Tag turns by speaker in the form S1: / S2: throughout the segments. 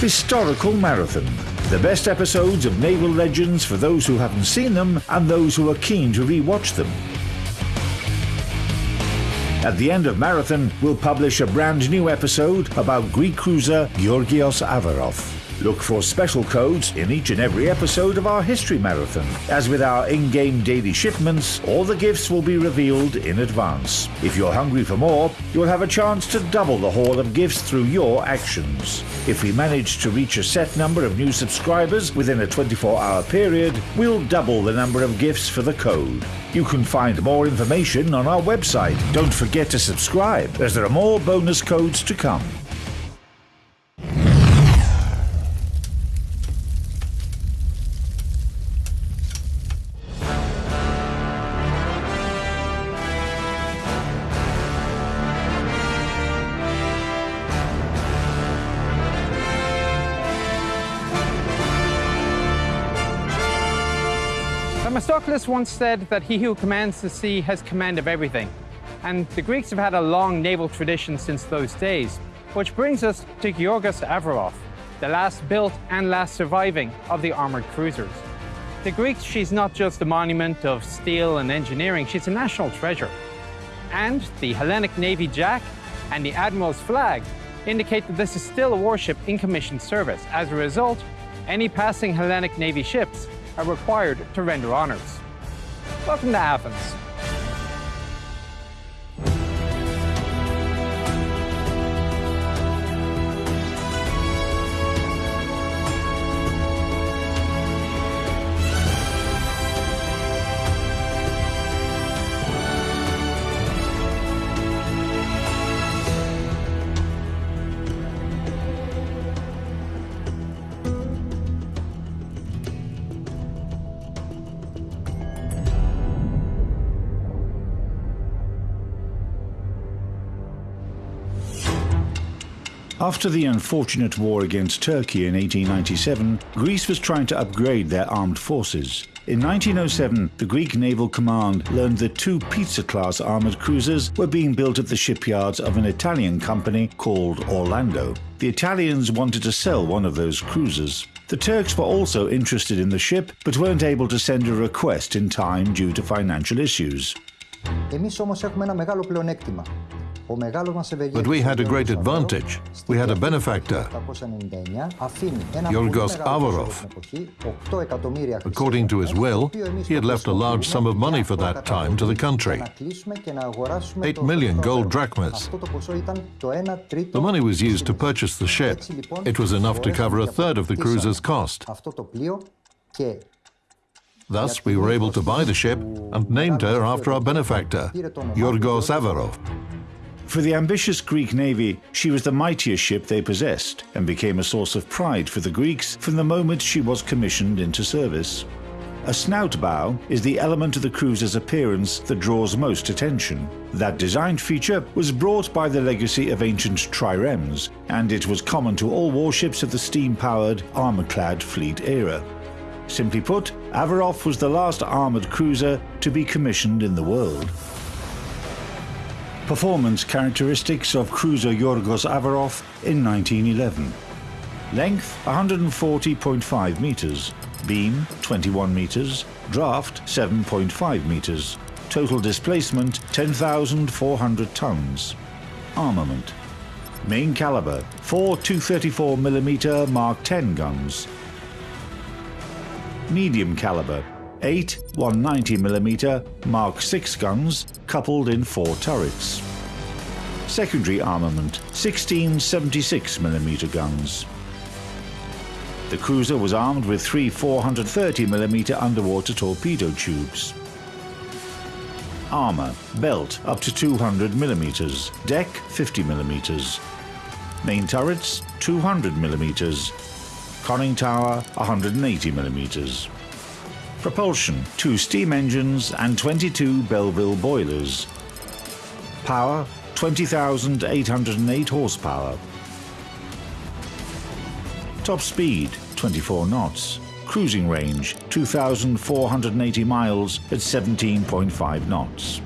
S1: Historical Marathon. The best episodes of naval legends for those who haven't seen them and those who are keen to re-watch them. At the end of Marathon, we'll publish a brand new episode about Greek cruiser Georgios Averof. Look for special codes in each and every episode of our History Marathon. As with our in game daily shipments, all the gifts will be revealed in advance. If you're hungry for more, you'll have a chance to double the haul of gifts through your actions. If we manage to reach a set number of new subscribers within a 24 hour period, we'll double the number of gifts for the code. You can find more information on our website. Don't forget to subscribe, as there are more bonus codes to come.
S2: Themistocles once said that he who commands the sea has command of everything. And the Greeks have had a long naval tradition since those days, which brings us to Georgios Averof, the last built and last surviving of the armored cruisers. To Greeks, she's not just a monument of steel and engineering, she's a national treasure. And the Hellenic Navy Jack and the Admiral's flag indicate that this is still a warship in commissioned service. As a result, any passing Hellenic Navy ships are required to render honors. Welcome to Athens.
S1: After the unfortunate war against Turkey in 1897, Greece was trying to upgrade their armed forces. In 1907, the Greek Naval Command learned that two Pisa-class armoured cruisers were being built at the shipyards of an Italian company called Orlando. The Italians wanted to sell one of those cruisers. The Turks were also interested in the ship, but weren't able to send a request in time due to financial issues.
S3: But we had a great advantage. We had a benefactor, Yorgos Averof. According to his will, he had left a large sum of money for that time to the country. 8 million gold drachmas. The money was used to purchase the ship. It was enough to cover a third of the cruiser's cost. Thus, we were able to buy the ship and named her after our benefactor, Yorgos Averof.
S1: For the ambitious Greek navy, she was the mightiest ship they possessed and became a source of pride for the Greeks from the moment she was commissioned into service. A snout bow is the element of the cruiser's appearance that draws most attention. That design feature was brought by the legacy of ancient triremes, and it was common to all warships of the steam-powered, armor-clad fleet era. Simply put, Averof was the last armored cruiser to be commissioned in the world. Performance characteristics of cruiser Yorgos Averof in 1911. Length 140.5 meters, beam 21 meters, draft 7.5 meters, total displacement 10,400 tons. Armament. Main caliber 4 234mm Mark 10 guns. Medium caliber 8 190mm Mark 6 guns coupled in four turrets. Secondary armament 16 76mm guns. The cruiser was armed with three 430mm underwater torpedo tubes. Armour, belt up to 200mm, deck 50mm. Main turrets 200mm, conning tower 180mm. Propulsion, two steam engines and 22 Belleville boilers. Power, 20,808 horsepower. Top speed, 24 knots. Cruising range, 2,480 miles at 17.5 knots.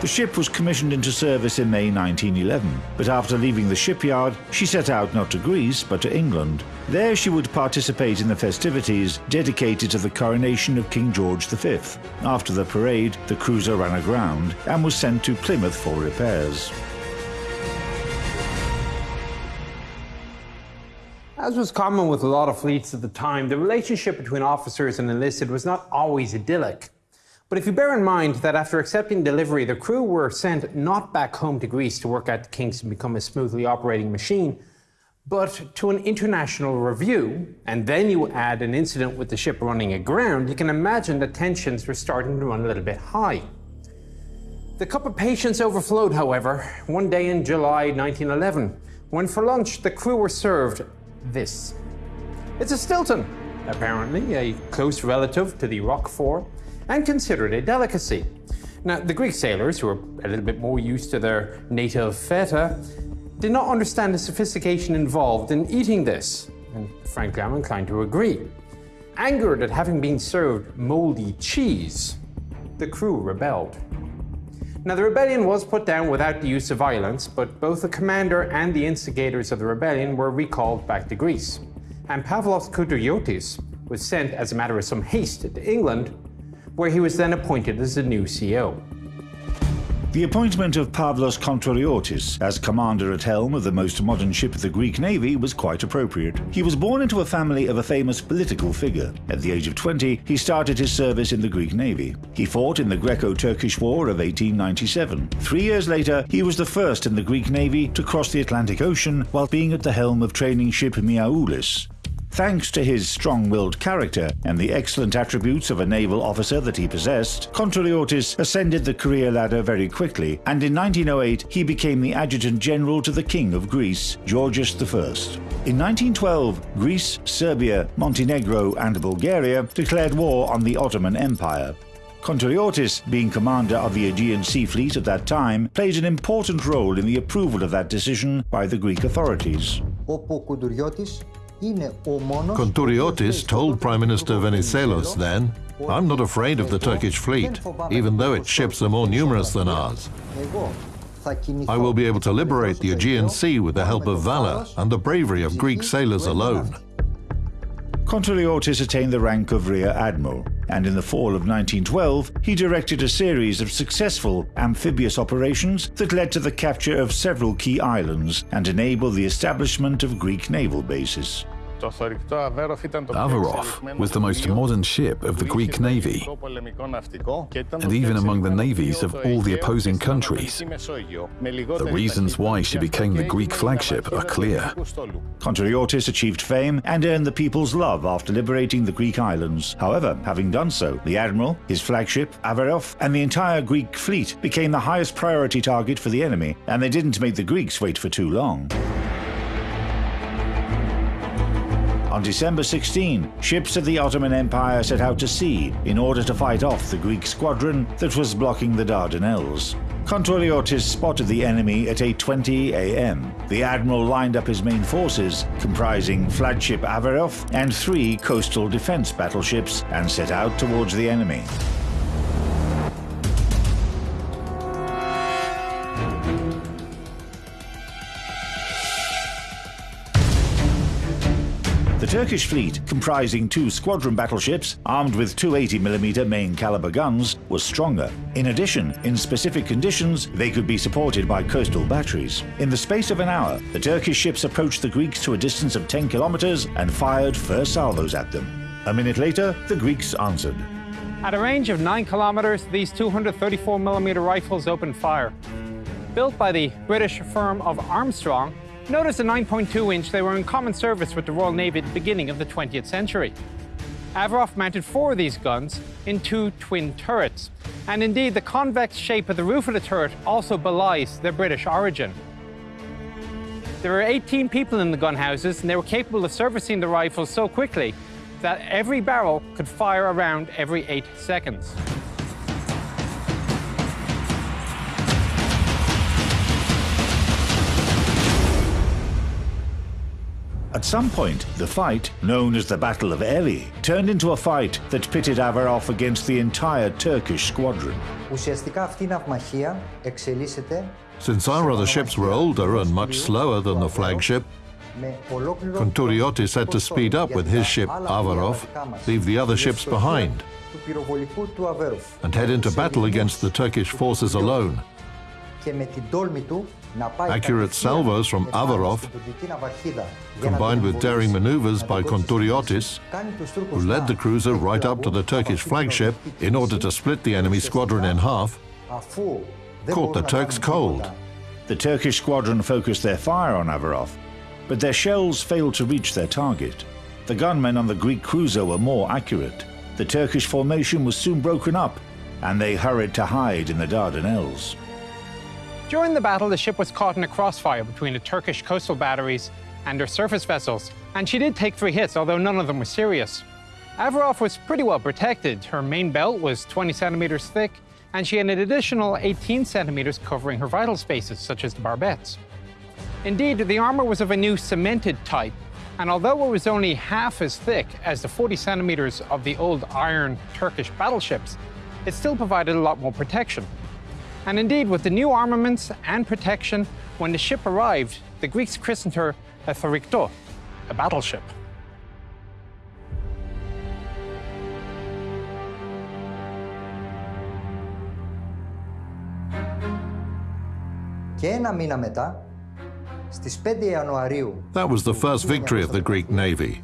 S1: The ship was commissioned into service in May 1911, but after leaving the shipyard, she set out not to Greece but to England. There she would participate in the festivities dedicated to the coronation of King George V. After the parade, the cruiser ran aground and was sent to Plymouth for repairs.
S2: As was common with a lot of fleets at the time, the relationship between officers and enlisted was not always idyllic. But if you bear in mind that after accepting delivery, the crew were sent not back home to Greece to work out the kinks and become a smoothly operating machine, but to an international review, and then you add an incident with the ship running aground, you can imagine that tensions were starting to run a little bit high. The cup of patience overflowed, however, one day in July 1911, when for lunch the crew were served this. It's a Stilton, apparently a close relative to the Roquefort, and considered a delicacy. Now, the Greek sailors, who were a little bit more used to their native feta, did not understand the sophistication involved in eating this, and frankly, I'm inclined to agree. Angered at having been served moldy cheese, the crew rebelled. Now, the rebellion was put down without the use of violence, but both the commander and the instigators of the rebellion were recalled back to Greece. And Pavlos Kontouriotis was sent as a matter of some haste to England, where he was then appointed as the new CEO.
S1: The appointment of Pavlos Kontouriotis as commander at helm of the most modern ship of the Greek navy was quite appropriate. He was born into a family of a famous political figure. At the age of 20, he started his service in the Greek navy. He fought in the Greco-Turkish War of 1897. Three years later, he was the first in the Greek navy to cross the Atlantic Ocean while being at the helm of training ship Miaoulis. Thanks to his strong-willed character and the excellent attributes of a naval officer that he possessed, Kontouriotis ascended the career ladder very quickly, and in 1908 he became the Adjutant General to the King of Greece, Georgios I. In 1912, Greece, Serbia, Montenegro and Bulgaria declared war on the Ottoman Empire. Kontouriotis, being commander of the Aegean Sea Fleet at that time, played an important role in the approval of that decision by the Greek authorities.
S3: Kontouriotis told Prime Minister Venizelos then, I'm not afraid of the Turkish fleet, even though its ships are more numerous than ours. I will be able to liberate the Aegean Sea with the help of valor and the bravery of Greek sailors alone.
S1: Kontouriotis attained the rank of Rear Admiral, and in the fall of 1912 he directed a series of successful amphibious operations that led to the capture of several key islands and enabled the establishment of Greek naval bases.
S4: Averof was the most modern ship of the Greek Navy, and even among the navies of all the opposing countries. The reasons why she became the Greek flagship are clear.
S1: Kontouriotis achieved fame and earned the people's love after liberating the Greek islands. However, having done so, the admiral, his flagship, Averof, and the entire Greek fleet became the highest priority target for the enemy, and they didn't make the Greeks wait for too long. On December 16, ships of the Ottoman Empire set out to sea in order to fight off the Greek squadron that was blocking the Dardanelles. Kontouriotis spotted the enemy at 8.20 am. The admiral lined up his main forces, comprising flagship Averof and three coastal defense battleships, and set out towards the enemy. The Turkish fleet, comprising two squadron battleships armed with 280mm main caliber guns, was stronger. In addition, in specific conditions, they could be supported by coastal batteries. In the space of an hour, the Turkish ships approached the Greeks to a distance of 10 kilometers and fired first salvos at them. A minute later, the Greeks answered.
S2: At a range of 9 kilometers, these 234mm rifles opened fire. Built by the British firm of Armstrong, Notice the 9.2 inch they were in common service with the Royal Navy at the beginning of the 20th century. Averof mounted four of these guns in two twin turrets, and indeed the convex shape of the roof of the turret also belies their British origin. There were 18 people in the gun houses, and they were capable of servicing the rifles so quickly that every barrel could fire around every eight seconds.
S1: At some point, the fight, known as the Battle of Elli, turned into a fight that pitted Averof against the entire Turkish squadron.
S3: Since our other ships were older and much slower than the flagship, Kontouriotis had to speed up with his ship Averof, leave the other ships behind, and head into battle against the Turkish forces alone. Accurate salvos from Averof, combined with daring maneuvers by Kontouriotis, who led the cruiser right up to the Turkish flagship in order to split the enemy squadron in half, caught the Turks cold.
S1: The Turkish squadron focused their fire on Averof, but their shells failed to reach their target. The gunmen on the Greek cruiser were more accurate. The Turkish formation was soon broken up, and they hurried to hide in the Dardanelles.
S2: During the battle, the ship was caught in a crossfire between the Turkish coastal batteries and her surface vessels, and she did take three hits, although none of them were serious. Averof was pretty well protected. Her main belt was 20 centimeters thick, and she had an additional 18 centimeters covering her vital spaces, such as the barbettes. Indeed, the armor was of a new cemented type, and although it was only half as thick as the 40 centimeters of the old iron Turkish battleships, it still provided a lot more protection. And indeed, with the new armaments and protection, when the ship arrived, the Greeks christened her a a battleship.
S3: That was the first victory of the Greek navy.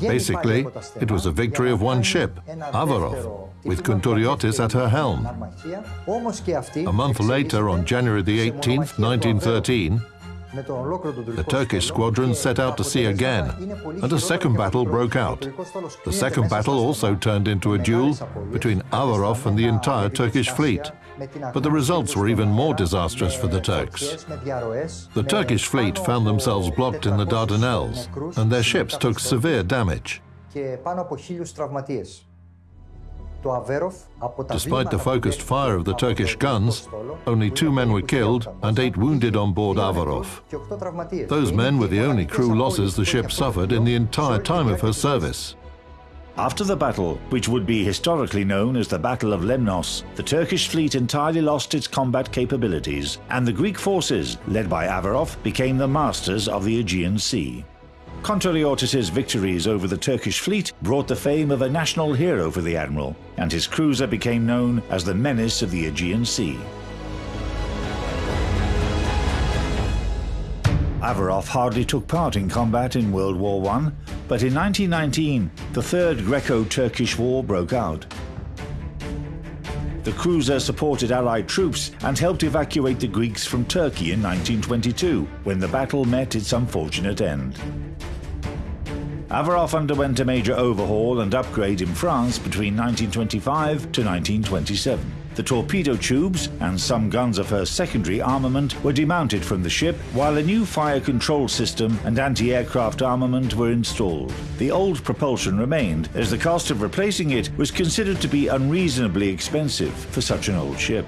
S3: Basically, it was a victory of one ship, Averof, with Kontouriotis at her helm. A month later, on January the 18th, 1913, the Turkish squadron set out to sea again, and a second battle broke out. The second battle also turned into a duel between Averof and the entire Turkish fleet. But the results were even more disastrous for the Turks. The Turkish fleet found themselves blocked in the Dardanelles, and their ships took severe damage. Despite the focused fire of the Turkish guns, only two men were killed and eight wounded on board Averof. Those men were the only crew losses the ship suffered in the entire time of her service.
S1: After the battle, which would be historically known as the Battle of Lemnos, the Turkish fleet entirely lost its combat capabilities, and the Greek forces, led by Averof, became the masters of the Aegean Sea. Kontouriotis' victories over the Turkish fleet brought the fame of a national hero for the admiral, and his cruiser became known as the menace of the Aegean Sea. Averof hardly took part in combat in World War I, but in 1919 the Third Greco-Turkish War broke out. The cruiser supported Allied troops and helped evacuate the Greeks from Turkey in 1922, when the battle met its unfortunate end. Averof underwent a major overhaul and upgrade in France between 1925 to 1927. The torpedo tubes and some guns of her secondary armament were demounted from the ship, while a new fire control system and anti-aircraft armament were installed. The old propulsion remained, as the cost of replacing it was considered to be unreasonably expensive for such an old ship.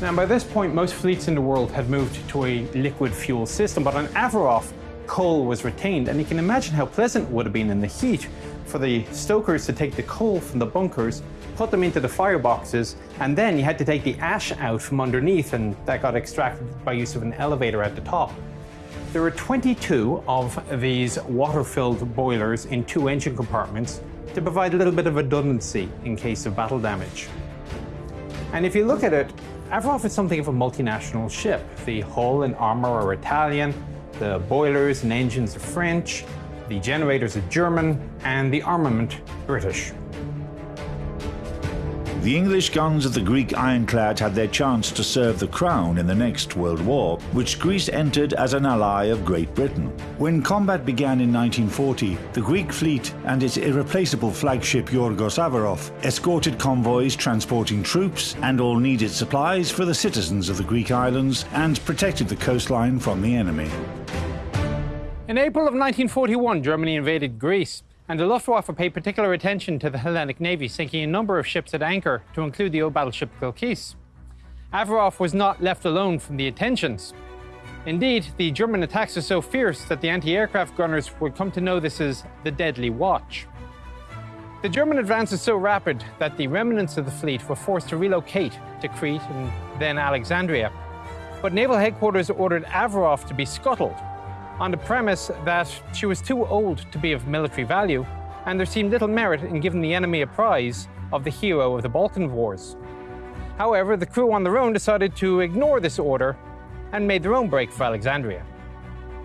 S2: Now, by this point, most fleets in the world had moved to a liquid fuel system, but on Averof, coal was retained, and you can imagine how pleasant it would have been in the heat for the stokers to take the coal from the bunkers, put them into the fireboxes, and then you had to take the ash out from underneath, and that got extracted by use of an elevator at the top. There were 22 of these water-filled boilers in two engine compartments to provide a little bit of redundancy in case of battle damage. And if you look at it, Averof is something of a multinational ship. The hull and armour are Italian, the boilers and engines are French, the generators are German, and the armament British.
S1: The English guns of the Greek ironclad had their chance to serve the Crown in the next World War, which Greece entered as an ally of Great Britain. When combat began in 1940, the Greek fleet and its irreplaceable flagship Yorgos Averof escorted convoys transporting troops and all needed supplies for the citizens of the Greek islands and protected the coastline from the enemy.
S2: In April of 1941, Germany invaded Greece, and the Luftwaffe paid particular attention to the Hellenic Navy, sinking a number of ships at anchor, to include the old battleship Kilkis. Averof was not left alone from the attentions. Indeed, the German attacks were so fierce that the anti-aircraft gunners would come to know this as the Deadly Watch. The German advance was so rapid that the remnants of the fleet were forced to relocate to Crete and then Alexandria. But naval headquarters ordered Averof to be scuttled on the premise that she was too old to be of military value, and there seemed little merit in giving the enemy a prize of the hero of the Balkan Wars. However, the crew on their own decided to ignore this order and made their own break for Alexandria.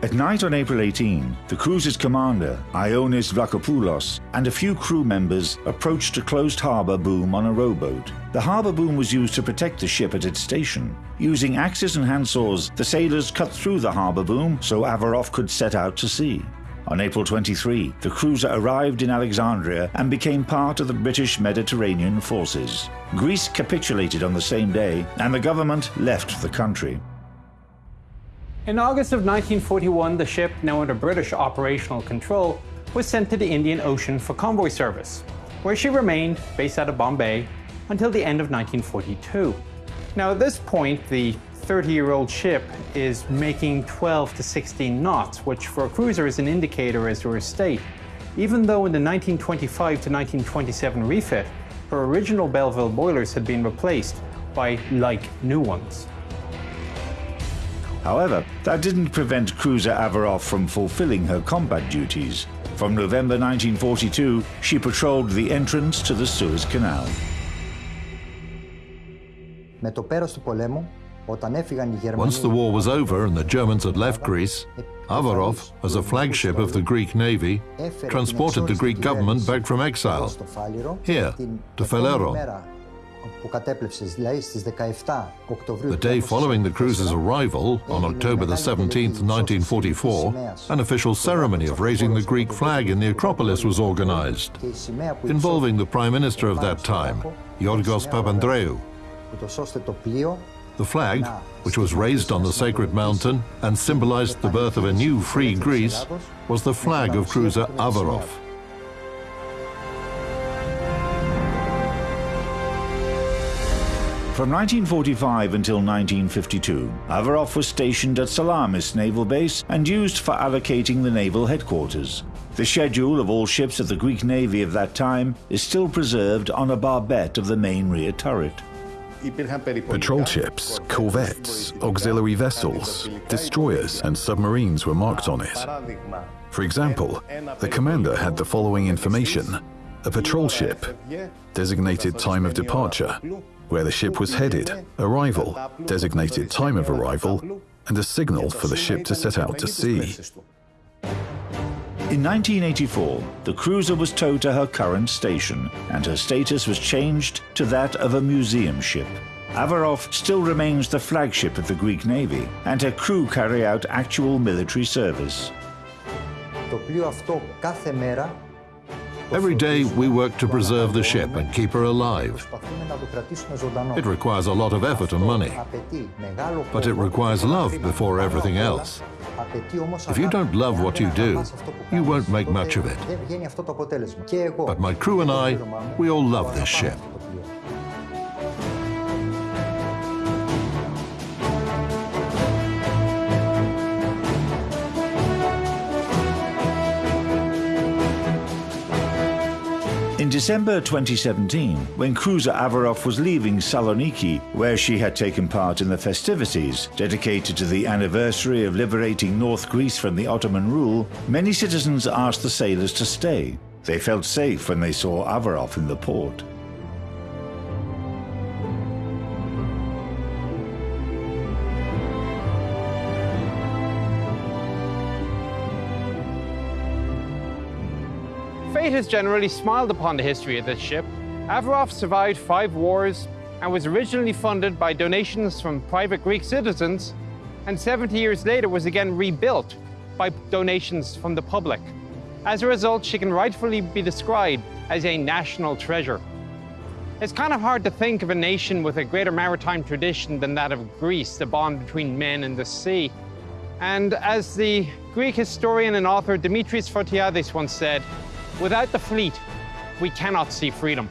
S1: At night on April 18, the cruiser's commander, Ioannis Vlachopoulos, and a few crew members approached a closed harbour boom on a rowboat. The harbour boom was used to protect the ship at its station. Using axes and handsaws, the sailors cut through the harbour boom so Averof could set out to sea. On April 23, the cruiser arrived in Alexandria and became part of the British Mediterranean forces. Greece capitulated on the same day, and the government left the country.
S2: In August of 1941, the ship, now under British operational control, was sent to the Indian Ocean for convoy service, where she remained, based out of Bombay, until the end of 1942. Now, at this point, the 30-year-old ship is making 12 to 16 knots, which for a cruiser is an indicator as to her state, even though in the 1925 to 1927 refit, her original Belleville boilers had been replaced by like new ones.
S1: However, that didn't prevent cruiser Averof from fulfilling her combat duties. From November 1942, she patrolled the entrance to the Suez Canal.
S3: Once the war was over and the Germans had left Greece, Averof, as a flagship of the Greek navy, transported the Greek government back from exile, here, to Phaleron, the day following the cruise's arrival, on October the 17th, 1944, an official ceremony of raising the Greek flag in the Acropolis was organized, involving the Prime Minister of that time, Yorgos Papandreou. The flag, which was raised on the sacred mountain and symbolized the birth of a new free Greece, was the flag of cruiser Averof.
S1: From 1945 until 1952, Averof was stationed at Salamis Naval Base and used for allocating the naval headquarters. The schedule of all ships of the Greek Navy of that time is still preserved on a barbette of the main rear turret.
S4: Patrol ships, corvettes, auxiliary vessels, destroyers and submarines were marked on it. For example, the commander had the following information. A patrol ship, designated time of departure, where the ship was headed, arrival, designated time of arrival, and a signal for the ship to set out to sea.
S1: In 1984, the cruiser was towed to her current station, and her status was changed to that of a museum ship. Averof still remains the flagship of the Greek Navy, and her crew carry out actual military service.
S3: Every day we work to preserve the ship and keep her alive. It requires a lot of effort and money, but it requires love before everything else. If you don't love what you do, you won't make much of it. But my crew and I, we all love this ship.
S1: December 2017, when cruiser Averof was leaving Saloniki, where she had taken part in the festivities dedicated to the anniversary of liberating North Greece from the Ottoman rule, many citizens asked the sailors to stay. They felt safe when they saw Averof in the port.
S2: Has generally smiled upon the history of this ship. Averof survived five wars and was originally funded by donations from private Greek citizens, and 70 years later was again rebuilt by donations from the public. As a result, she can rightfully be described as a national treasure. It's kind of hard to think of a nation with a greater maritime tradition than that of Greece, the bond between men and the sea. And as the Greek historian and author Dimitris Fotiadis once said, Without the fleet, we cannot see freedom.